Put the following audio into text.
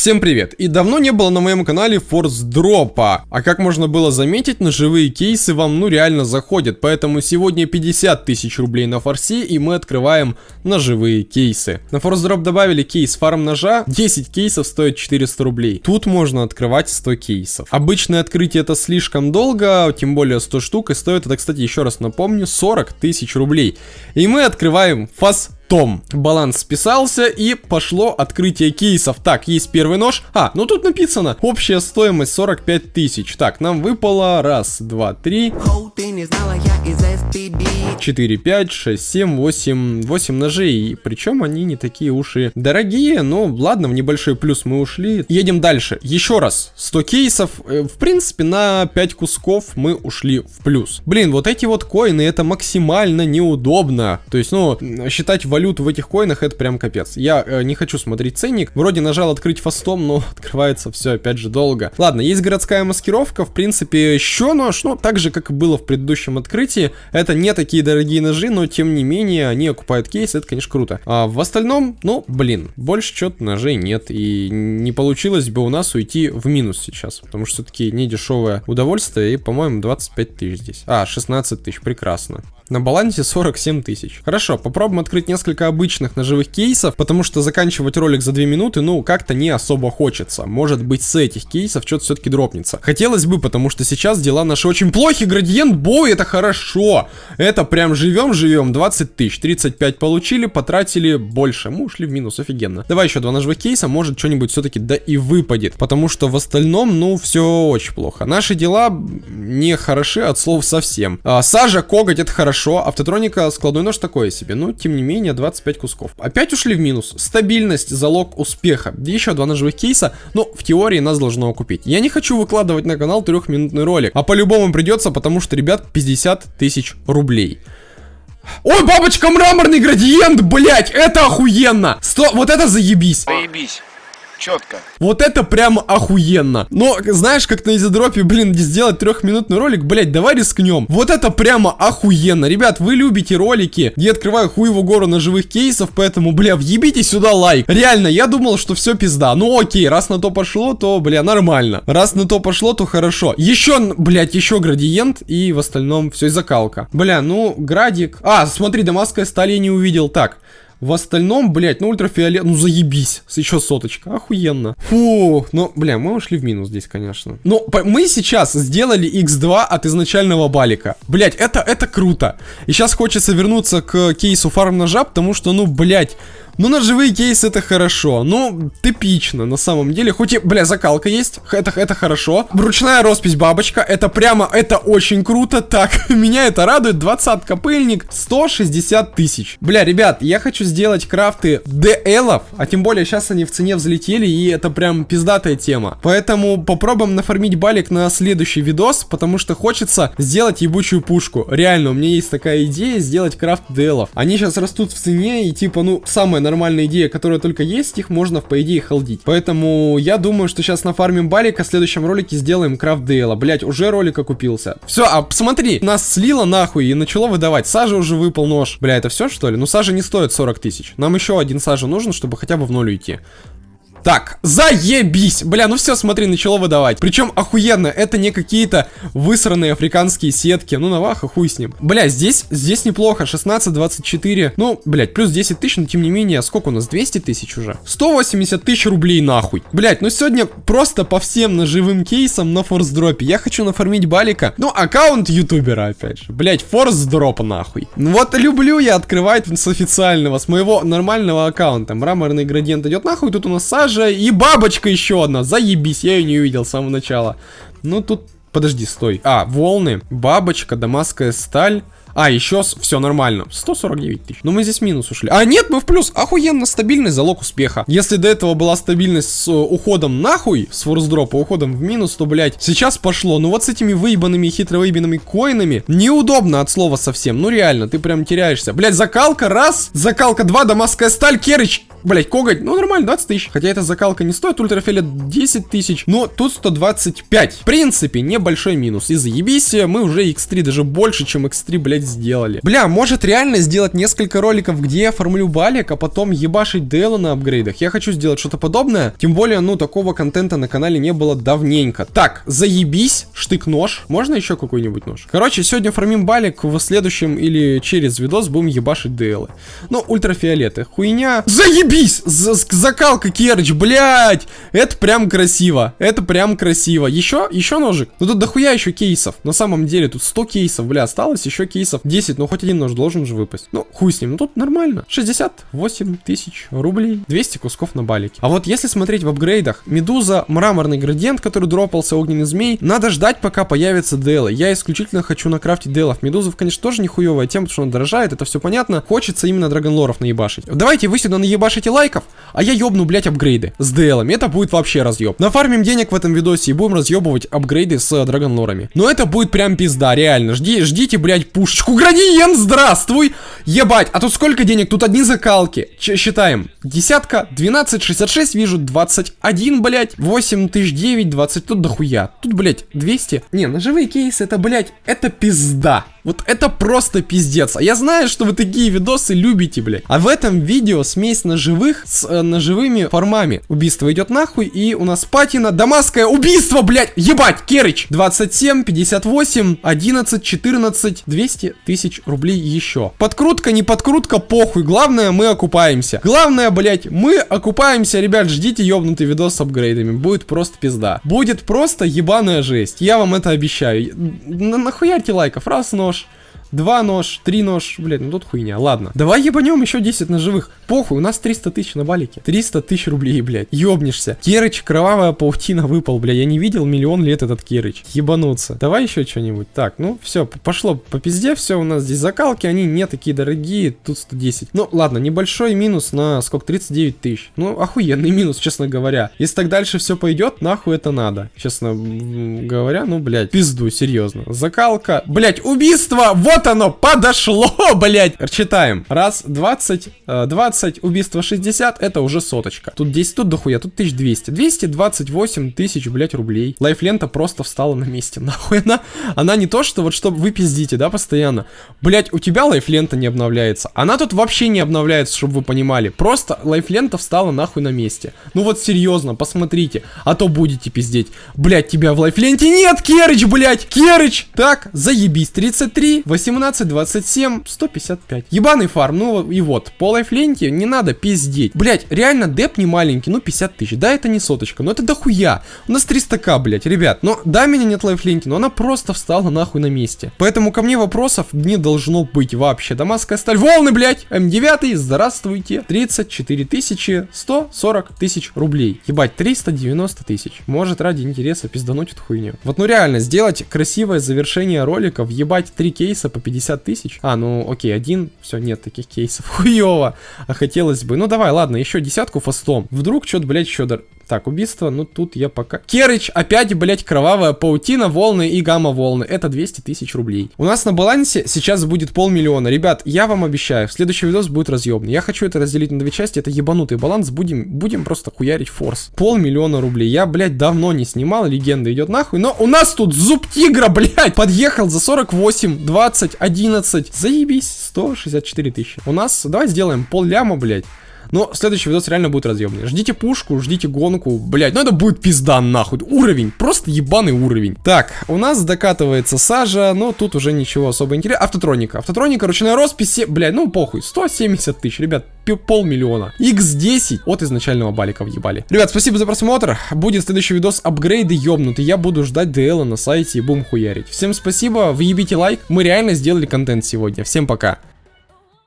Всем привет! И давно не было на моем канале форс дропа. А как можно было заметить, ножевые кейсы вам ну реально заходят. Поэтому сегодня 50 тысяч рублей на форсе и мы открываем ножевые кейсы. На форс дроп добавили кейс фарм ножа. 10 кейсов стоит 400 рублей. Тут можно открывать 100 кейсов. Обычное открытие это слишком долго, тем более 100 штук. И стоит это, кстати, еще раз напомню, 40 тысяч рублей. И мы открываем фас том. Баланс списался и пошло открытие кейсов. Так, есть первый нож. А, ну тут написано. Общая стоимость 45 тысяч. Так, нам выпало раз, два, три. 4, 5, 6, 7, 8, 8 ножей. Причем они не такие уж и дорогие, но ладно, в небольшой плюс мы ушли. Едем дальше. Еще раз, 100 кейсов. Э, в принципе, на 5 кусков мы ушли в плюс. Блин, вот эти вот коины, это максимально неудобно. То есть, ну, считать валюту в этих коинах, это прям капец. Я э, не хочу смотреть ценник. Вроде нажал открыть фастом, но открывается все опять же долго. Ладно, есть городская маскировка. В принципе, еще нож, ну, так же, как и было в предыдущем открытии. Это не такие дорогие ножи, но тем не менее они окупают кейс, это, конечно, круто. А в остальном, ну, блин, больше что-то ножей нет, и не получилось бы у нас уйти в минус сейчас, потому что все-таки не дешевое удовольствие, и, по-моему, 25 тысяч здесь. А, 16 тысяч, прекрасно. На балансе 47 тысяч. Хорошо, попробуем открыть несколько обычных ножевых кейсов, потому что заканчивать ролик за 2 минуты, ну, как-то не особо хочется. Может быть, с этих кейсов что-то все-таки дропнется. Хотелось бы, потому что сейчас дела наши очень плохи. Градиент бой, это хорошо. Это прям живем-живем. 20 тысяч, 35 получили, потратили больше. Мы ушли в минус, офигенно. Давай еще два ножевых кейса, может что-нибудь все-таки да и выпадет. Потому что в остальном, ну, все очень плохо. Наши дела не хороши от слов совсем. А, сажа, коготь, это хорошо хорошо, автотроника складной нож такое себе, но тем не менее 25 кусков. Опять ушли в минус. Стабильность, залог успеха. Еще два ножевых кейса, но в теории нас должно окупить. Я не хочу выкладывать на канал трехминутный ролик, а по-любому придется, потому что, ребят, 50 тысяч рублей. Ой, бабочка, мраморный градиент, блять, это охуенно! Сто, вот это заебись. Заебись четко. Вот это прям охуенно. Но, знаешь, как на изодропе, блин, сделать трехминутный ролик, блять, давай рискнем. Вот это прямо охуенно. Ребят, вы любите ролики, где открываю хуеву гору ножевых кейсов, поэтому, бля, въебите сюда лайк. Реально, я думал, что все пизда. Ну окей, раз на то пошло, то, бля, нормально. Раз на то пошло, то хорошо. Еще, блять, еще градиент, и в остальном все закалка. Бля, ну, градик. А, смотри, дамасская сталь я не увидел. Так, в остальном, блядь, ну ультрафиолет, ну заебись. Еще соточка, охуенно. Фу, ну, бля, мы ушли в минус здесь, конечно. Но мы сейчас сделали x2 от изначального балика. Блядь, это, это круто. И сейчас хочется вернуться к кейсу фарм ножа, потому что, ну, блядь, ну, ножевые кейсы это хорошо. Ну, типично, на самом деле. Хоть и, бля, закалка есть. Это, это хорошо. Ручная роспись бабочка. Это прямо, это очень круто. Так, меня это радует. 20 пыльник. 160 тысяч. Бля, ребят, я хочу сделать крафты DL, а тем более сейчас они в цене взлетели, и это прям пиздатая тема. Поэтому попробуем нафармить балик на следующий видос, потому что хочется сделать ебучую пушку. Реально, у меня есть такая идея сделать крафт DL. Они сейчас растут в цене, и типа, ну, самое нормальная идея, которая только есть, их можно, по идее, холдить. Поэтому я думаю, что сейчас на фармим балика в следующем ролике сделаем крафт дейла. Блять, уже ролик окупился. Все, а посмотри, нас слило нахуй и начало выдавать. Сажа уже выпал нож. Бля, это все что ли? Ну сажа не стоит 40 тысяч. Нам еще один сажа нужен, чтобы хотя бы в ноль уйти. Так, заебись! Бля, ну все, смотри, начало выдавать. Причем охуенно, это не какие-то высранные африканские сетки. Ну, наваха, хуй с ним. Бля, здесь, здесь неплохо. 16, 24. Ну, блядь, плюс 10 тысяч, но тем не менее, сколько у нас? 200 тысяч уже? 180 тысяч рублей нахуй. Блядь, ну сегодня просто по всем ножевым кейсам на форс-дропе. Я хочу нафармить балика. Ну, аккаунт ютубера, опять же. Блядь, форс-дроп нахуй. Ну вот люблю я открывать с официального, с моего нормального аккаунта. Мраморный градиент идет нахуй, тут у нас Саша даже и бабочка еще одна. Заебись, я ее не увидел с самого начала. Ну тут, подожди, стой. А, волны, бабочка, дамасская сталь. А, еще все нормально. 149 тысяч. Но мы здесь минус ушли. А, нет, мы в плюс. Охуенно стабильный залог успеха. Если до этого была стабильность с э, уходом нахуй, с форсдропа, уходом в минус, то, блядь, сейчас пошло. Ну вот с этими выебанными, хитро выебанными коинами неудобно от слова совсем. Ну реально, ты прям теряешься. Блядь, закалка раз, закалка два, дамасская сталь, керыч блять, коготь, ну нормально, 20 тысяч. Хотя эта закалка не стоит, ультрафиолет 10 тысяч, но тут 125. В принципе, небольшой минус. И заебись, мы уже x3, даже больше, чем x3, блять, сделали. Бля, может реально сделать несколько роликов, где я формулю балик, а потом ебашить Дейла на апгрейдах. Я хочу сделать что-то подобное. Тем более, ну, такого контента на канале не было давненько. Так, заебись, штык-нож. Можно еще какой-нибудь нож? Короче, сегодня фармим балик, в следующем или через видос будем ебашить Дейлы. Ну, ультрафиолеты. Хуйня. Заебись! З закалка Керч, блядь! Это прям красиво. Это прям красиво. Еще? Еще ножик? Ну тут дохуя еще кейсов. На самом деле, тут 100 кейсов, бля, осталось еще кейсов 10. Ну, хоть один нож должен же выпасть. Ну, хуй с ним. Ну, тут нормально. 68 тысяч рублей. 200 кусков на балике. А вот если смотреть в апгрейдах, Медуза, мраморный градиент, который дропался, огненный змей, надо ждать, пока появится Делы. Я исключительно хочу накрафтить Делов. Медузов, конечно, тоже нихуевая тема, потому что он дорожает, это все понятно. Хочется именно драгонлоров наебашить. Давайте вы сюда наебашите лайков, а я ёбну, блять, апгрейды с Делами. Это будет вообще разъеб. Нафармим денег в этом видосе и будем разъебывать апгрейды с драгонлорами. Но это будет прям пизда, реально. Жди, ждите, блять, пушечку. Градиент, здравствуй! Ебать, а тут сколько денег? Тут одни закалки. Ч считаем. Десятка, 12, 66, вижу, 21, блять, 8 тысяч 9, 20, тут дохуя. Тут, блять, 200. Не, ножевые кейсы, это, блять, это пизда. Вот это просто пиздец. А я знаю, что вы такие видосы любите, блядь. А в этом видео смесь ножевых с э, ножевыми формами. Убийство идет нахуй, и у нас патина. Дамасское убийство, блядь! Ебать, Керыч! 27, 58, 11, 14, 200 тысяч рублей еще. Подкрутка, не подкрутка, похуй. Главное, мы окупаемся. Главное, блядь, мы окупаемся, ребят. Ждите ебнутый видос с апгрейдами. Будет просто пизда. Будет просто ебаная жесть. Я вам это обещаю. Нахуярьте лайков. Раз, но два нож, три нож, блядь, ну тут хуйня, ладно. Давай ебанем еще 10 ножевых. Похуй, у нас 300 тысяч на балике. 300 тысяч рублей, блядь. Ёбнешься. Керыч, кровавая паутина выпал, блядь. Я не видел миллион лет этот Керыч. Ебануться. Давай еще что-нибудь. Так, ну все, пошло по пизде, все у нас здесь закалки, они не такие дорогие, тут 110. Ну ладно, небольшой минус на сколько, 39 тысяч. Ну, охуенный минус, честно говоря. Если так дальше все пойдет, нахуй это надо. Честно говоря, ну, блядь, пизду, серьезно. Закалка, блядь, убийство, вот оно, подошло, блядь. Читаем. Раз, 20, 20, 20, убийство 60, это уже соточка. Тут 10, тут дохуя, тут 1200. 228 тысяч, блять, рублей. Лайфлента просто встала на месте, нахуй она. Она не то, что вот чтобы вы пиздите, да, постоянно. Блять, у тебя лайфлента не обновляется. Она тут вообще не обновляется, чтобы вы понимали. Просто лайфлента встала нахуй на месте. Ну вот серьезно, посмотрите. А то будете пиздеть. Блять, тебя в лайфленте нет, Керыч, блять, Керыч. Так, заебись. 33, 18, 27, 155. Ебаный фарм, ну и вот, по лайфленте не надо пиздеть. Блять, реально деп не маленький, ну 50 тысяч. Да, это не соточка, но это дохуя. У нас 300к, блять, ребят. Но да, меня нет лайфлинки, но она просто встала нахуй на месте. Поэтому ко мне вопросов не должно быть вообще. Дамасская сталь, волны, блять, М9, здравствуйте. 34 тысячи, 140 тысяч рублей. Ебать, 390 тысяч. Может ради интереса пиздануть эту хуйню. Вот ну реально, сделать красивое завершение ролика, въебать 3 кейса по 50 тысяч. А, ну окей, один, все, нет таких кейсов. Хуево. А хотелось бы. Ну давай, ладно, еще десятку фастом. Вдруг что-то, блядь, еще. Так, убийство, ну тут я пока... Керыч, опять, блядь, кровавая паутина, волны и гамма-волны. Это 200 тысяч рублей. У нас на балансе сейчас будет полмиллиона. Ребят, я вам обещаю, следующий видос будет разъемный. Я хочу это разделить на две части, это ебанутый баланс. Будем, будем просто хуярить форс. Полмиллиона рублей. Я, блядь, давно не снимал, легенда идет нахуй. Но у нас тут зуб тигра, блядь, подъехал за 48, 20, 11. Заебись, 164 тысячи. У нас, давай сделаем пол ляма, блядь. Но следующий видос реально будет разъемный. Ждите пушку, ждите гонку. Блять, ну это будет пизда нахуй. Уровень, просто ебаный уровень. Так, у нас докатывается сажа, но тут уже ничего особо интересного. Автотроника. Автотроника, ручная роспись, блять, ну похуй. 170 тысяч, ребят, полмиллиона. X10 от изначального балика въебали. Ребят, спасибо за просмотр. Будет следующий видос апгрейды ёбнутый. Я буду ждать DL на сайте и будем хуярить. Всем спасибо, въебите лайк. Мы реально сделали контент сегодня. Всем пока.